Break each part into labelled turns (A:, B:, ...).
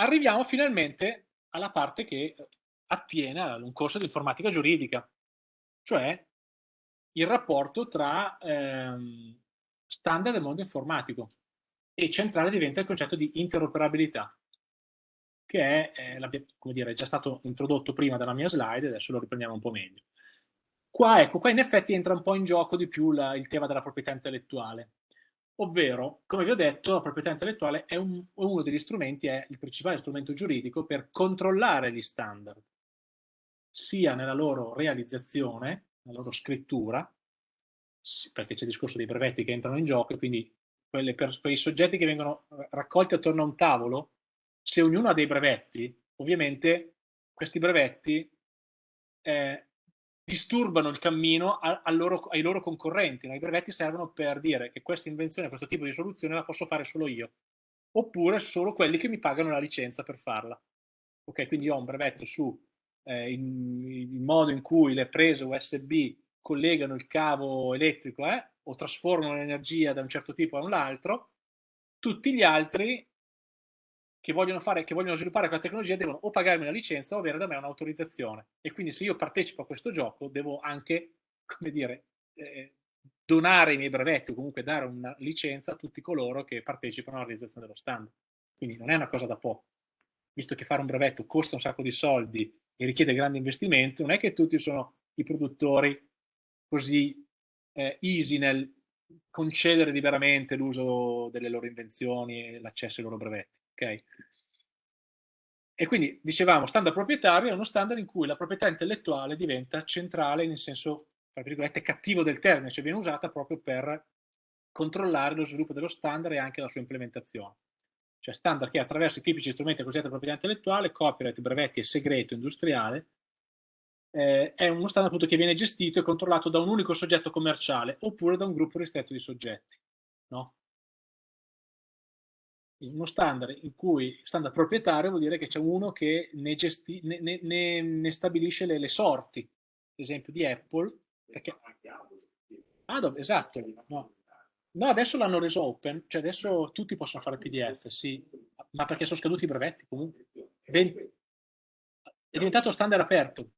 A: arriviamo finalmente alla parte che attiene a un corso di informatica giuridica, cioè il rapporto tra ehm, standard del mondo informatico e centrale diventa il concetto di interoperabilità, che è, eh, come dire, già stato introdotto prima dalla mia slide, adesso lo riprendiamo un po' meglio. Qua, ecco, qua in effetti entra un po' in gioco di più la, il tema della proprietà intellettuale, ovvero, come vi ho detto, la proprietà intellettuale è un, uno degli strumenti, è il principale strumento giuridico per controllare gli standard, sia nella loro realizzazione, nella loro scrittura, perché c'è il discorso dei brevetti che entrano in gioco, e quindi per, quei soggetti che vengono raccolti attorno a un tavolo, se ognuno ha dei brevetti, ovviamente questi brevetti eh, disturbano il cammino a, a loro, ai loro concorrenti. No? I brevetti servono per dire che questa invenzione, questo tipo di soluzione la posso fare solo io, oppure solo quelli che mi pagano la licenza per farla. Ok, quindi ho un brevetto su eh, il modo in cui le prese USB collegano il cavo elettrico eh, o trasformano l'energia da un certo tipo a un altro, tutti gli altri che vogliono, fare, che vogliono sviluppare quella tecnologia devono o pagarmi una licenza o avere da me un'autorizzazione. E quindi se io partecipo a questo gioco devo anche, come dire, eh, donare i miei brevetti o comunque dare una licenza a tutti coloro che partecipano alla realizzazione dello standard. Quindi non è una cosa da poco. Visto che fare un brevetto costa un sacco di soldi e richiede grandi investimenti, non è che tutti sono i produttori così eh, easy nel concedere liberamente l'uso delle loro invenzioni e l'accesso ai loro brevetti. Okay? E quindi dicevamo, standard proprietario è uno standard in cui la proprietà intellettuale diventa centrale nel senso, tra virgolette, cattivo del termine, cioè viene usata proprio per controllare lo sviluppo dello standard e anche la sua implementazione. Cioè standard che attraverso i tipici strumenti di proprietà intellettuale, copyright, brevetti e segreto industriale, eh, è uno standard appunto che viene gestito e controllato da un unico soggetto commerciale oppure da un gruppo ristretto di soggetti. No? Uno standard in cui standard proprietario vuol dire che c'è uno che ne, gesti, ne, ne, ne stabilisce le, le, sorti, ad esempio di Apple. Perché... Dove, esatto. No. no adesso l'hanno reso open, cioè adesso tutti possono fare PDF, sì, ma perché sono scaduti i brevetti comunque. È diventato standard aperto.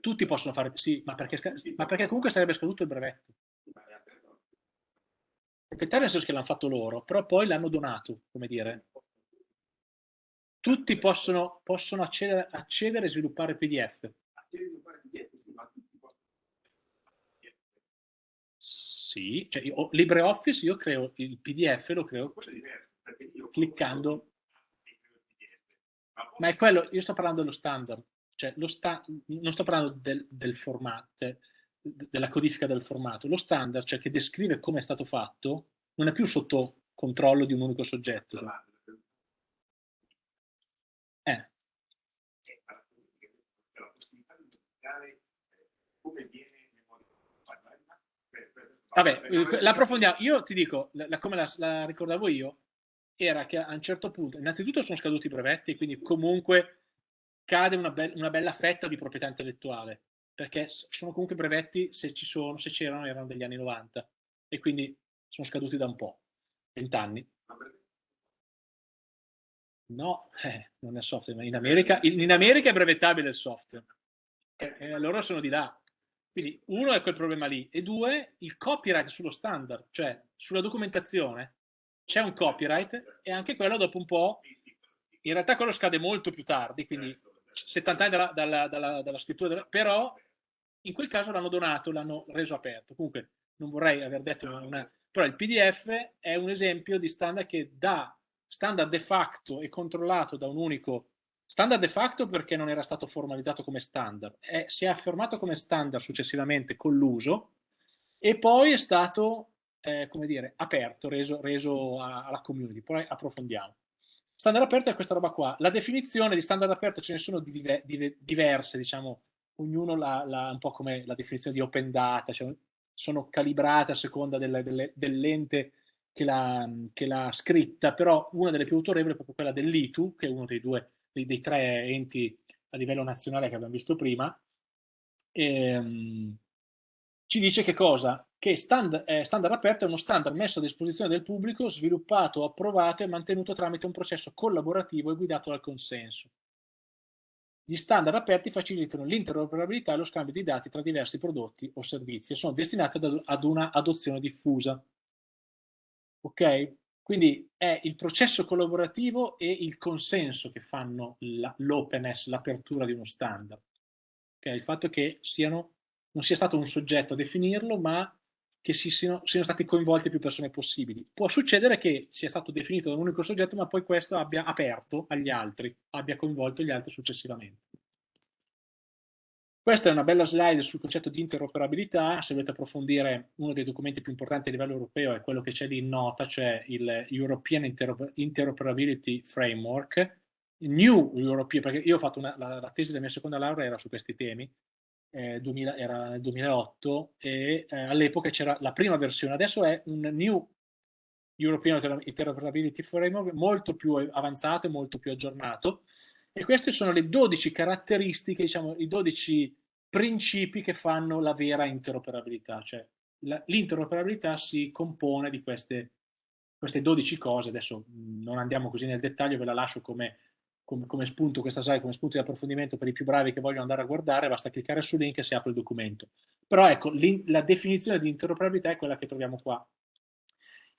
A: Tutti possono fare, sì, ma perché, ma perché comunque sarebbe scaduto il brevetto proprietario nel senso che l'hanno fatto loro, però poi l'hanno donato, come dire. Tutti possono, possono accedere, accedere e sviluppare PDF. Sì, cioè io, LibreOffice io creo il PDF, lo creo cliccando. Ma è quello, io sto parlando dello standard, cioè sta, non sto parlando del, del formato, della codifica del formato. Lo standard, cioè che descrive come è stato fatto, non è più sotto controllo di un unico soggetto. Cioè. Eh. Vabbè, l'approfondiamo. Io ti dico, la, come la, la, ricordavo io, era che a un certo punto, innanzitutto sono scaduti i brevetti, quindi comunque cade una, be una bella fetta di proprietà intellettuale perché sono comunque brevetti, se ci sono, se c'erano, erano degli anni 90 e quindi sono scaduti da un po', 20 anni. No, eh, non è software, in America, in America è brevettabile il software e, e sono di là. Quindi uno è quel problema lì e due il copyright sullo standard, cioè sulla documentazione c'è un copyright e anche quello dopo un po', in realtà quello scade molto più tardi, quindi 70 anni dalla, dalla, dalla, dalla scrittura, però in quel caso l'hanno donato, l'hanno reso aperto. Comunque non vorrei aver detto una... Però il PDF è un esempio di standard che dà standard de facto e controllato da un unico standard de facto perché non era stato formalizzato come standard, è, si è affermato come standard successivamente con l'uso e poi è stato, eh, come dire, aperto, reso, reso a, alla community. Poi approfondiamo. Standard aperto è questa roba qua. La definizione di standard aperto ce ne sono di di, diverse, diciamo, ognuno la, un po' come la definizione di open data, cioè sono calibrate a seconda delle, delle, dell'ente che l'ha scritta, però una delle più autorevoli è proprio quella dell'ITU, che è uno dei due, dei, dei tre enti a livello nazionale che abbiamo visto prima, e, ehm, ci dice che cosa? Che stand, eh, standard aperto è uno standard messo a disposizione del pubblico, sviluppato, approvato e mantenuto tramite un processo collaborativo e guidato dal consenso. Gli standard aperti facilitano l'interoperabilità e lo scambio di dati tra diversi prodotti o servizi e sono destinati ad, ad una adozione diffusa. Ok? Quindi è il processo collaborativo e il consenso che fanno l'openness, l'apertura di uno standard. Okay? Il fatto che siano non sia stato un soggetto a definirlo, ma che si siano, siano stati coinvolte più persone possibili. Può succedere che sia stato definito da un unico soggetto, ma poi questo abbia aperto agli altri, abbia coinvolto gli altri successivamente. Questa è una bella slide sul concetto di interoperabilità, se volete approfondire uno dei documenti più importanti a livello europeo è quello che c'è lì in nota, cioè il European Interoperability Framework, New European, perché io ho fatto una, la, la, tesi della mia seconda laurea era su questi temi, eh, 2000, era nel 2008 e eh, all'epoca c'era la prima versione, adesso è un New European Interoperability Framework molto più avanzato e molto più aggiornato. E queste sono le 12 caratteristiche, diciamo i 12 principi che fanno la vera interoperabilità, cioè l'interoperabilità si compone di queste, queste 12 cose, adesso non andiamo così nel dettaglio, ve la lascio come come, come, spunto questa slide, come spunto di approfondimento per i più bravi che vogliono andare a guardare, basta cliccare sul link e si apre il documento. Però ecco, la definizione di interoperabilità è quella che troviamo qua.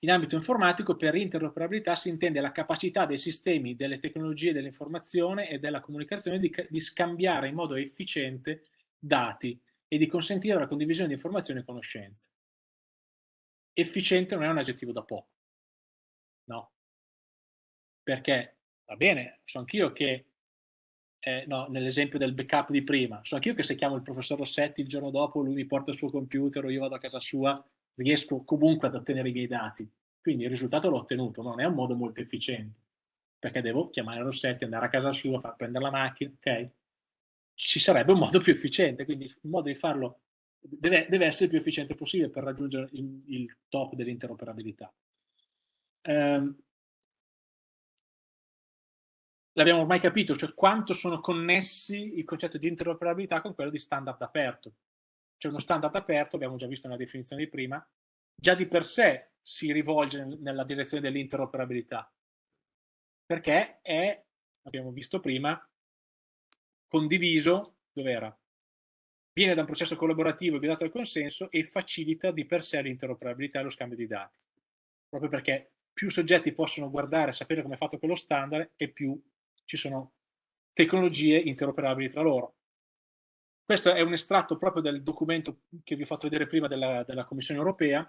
A: In ambito informatico, per interoperabilità si intende la capacità dei sistemi, delle tecnologie dell'informazione e della comunicazione di, di scambiare in modo efficiente dati e di consentire la condivisione di informazioni e conoscenze. Efficiente non è un aggettivo da poco, no? Perché va bene, so anch'io che, eh, no, nell'esempio del backup di prima, so anch'io che se chiamo il professor Rossetti il giorno dopo, lui mi porta il suo computer o io vado a casa sua, riesco comunque ad ottenere i miei dati. Quindi il risultato l'ho ottenuto, non è un modo molto efficiente, perché devo chiamare Rossetti, andare a casa sua, far prendere la macchina, ok? Ci sarebbe un modo più efficiente, quindi il modo di farlo deve, deve essere più efficiente possibile per raggiungere il, il top dell'interoperabilità. Um, l'abbiamo ormai capito, cioè quanto sono connessi il concetto di interoperabilità con quello di standard aperto. Cioè uno standard aperto, abbiamo già visto nella definizione di prima, già di per sé si rivolge nella direzione dell'interoperabilità, perché è, abbiamo visto prima, condiviso, dov'era? Viene da un processo collaborativo guidato dal consenso e facilita di per sé l'interoperabilità e lo scambio di dati. Proprio perché più soggetti possono guardare e sapere come è fatto quello standard e più ci sono tecnologie interoperabili tra loro. Questo è un estratto proprio del documento che vi ho fatto vedere prima della, della Commissione europea.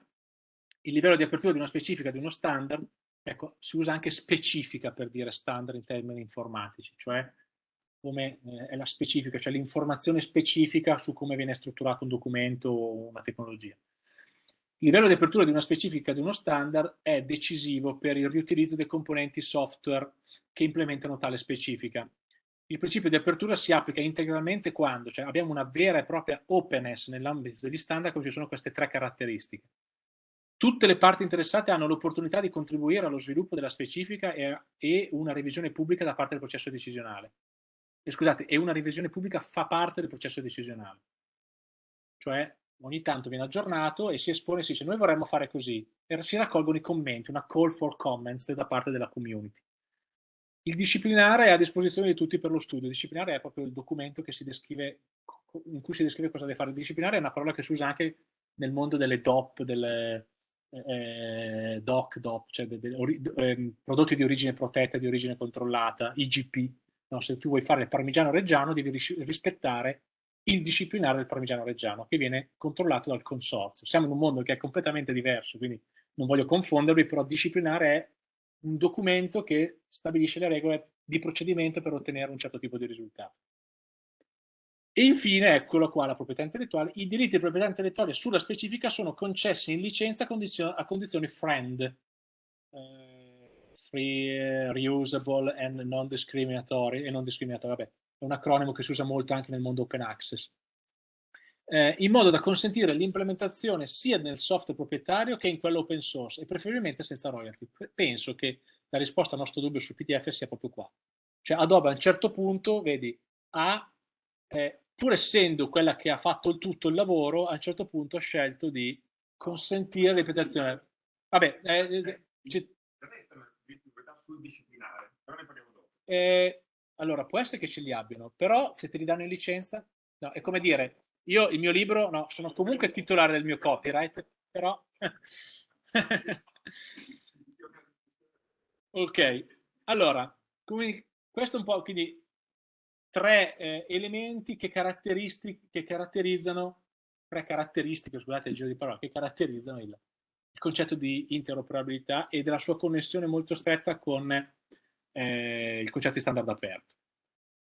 A: Il livello di apertura di una specifica, di uno standard, ecco, si usa anche specifica per dire standard in termini informatici, cioè come eh, è la specifica, cioè l'informazione specifica su come viene strutturato un documento o una tecnologia. Il livello di apertura di una specifica di uno standard è decisivo per il riutilizzo dei componenti software che implementano tale specifica. Il principio di apertura si applica integralmente quando cioè abbiamo una vera e propria openness nell'ambito degli standard, come ci sono queste tre caratteristiche. Tutte le parti interessate hanno l'opportunità di contribuire allo sviluppo della specifica e, e una revisione pubblica da parte del processo decisionale. E scusate, e una revisione pubblica fa parte del processo decisionale. Cioè ogni tanto viene aggiornato e si espone si dice noi vorremmo fare così e si raccolgono i commenti, una call for comments da parte della community. Il disciplinare è a disposizione di tutti per lo studio, il disciplinare è proprio il documento descrive, in cui si descrive cosa deve fare. Il disciplinare è una parola che si usa anche nel mondo delle DOP, delle eh, DOC, DOP, cioè de, de, ori, eh, prodotti di origine protetta, di origine controllata, IGP. No, se tu vuoi fare il parmigiano reggiano devi rispettare il disciplinare del parmigiano reggiano, che viene controllato dal consorzio. Siamo in un mondo che è completamente diverso, quindi non voglio confondervi, però disciplinare è un documento che stabilisce le regole di procedimento per ottenere un certo tipo di risultato. E infine, eccolo qua, la proprietà intellettuale. I diritti di proprietà intellettuale sulla specifica sono concessi in licenza a, condizio a condizioni friend, uh, free, uh, reusable and non discriminatory, e non discriminatory, vabbè, è un acronimo che si usa molto anche nel mondo open access, eh, in modo da consentire l'implementazione sia nel software proprietario che in quello open source e preferibilmente senza royalty. Penso che la risposta al nostro dubbio su PDF sia proprio qua. Cioè Adobe a un certo punto, vedi, ha eh, pur essendo quella che ha fatto il tutto il lavoro, a un certo punto ha scelto di consentire l'interpretazione. Vabbè, eh, eh, disciplinare, però ne parliamo dopo. Eh, allora, può essere che ce li abbiano, però se te li danno in licenza, no, è come dire, io il mio libro, no, sono comunque titolare del mio copyright, però... ok, allora, quindi, questo è un po', quindi tre eh, elementi che, che caratterizzano, tre caratteristiche, scusate il giro di parola, che caratterizzano il, il concetto di interoperabilità e della sua connessione molto stretta con eh, il concetto di standard aperto.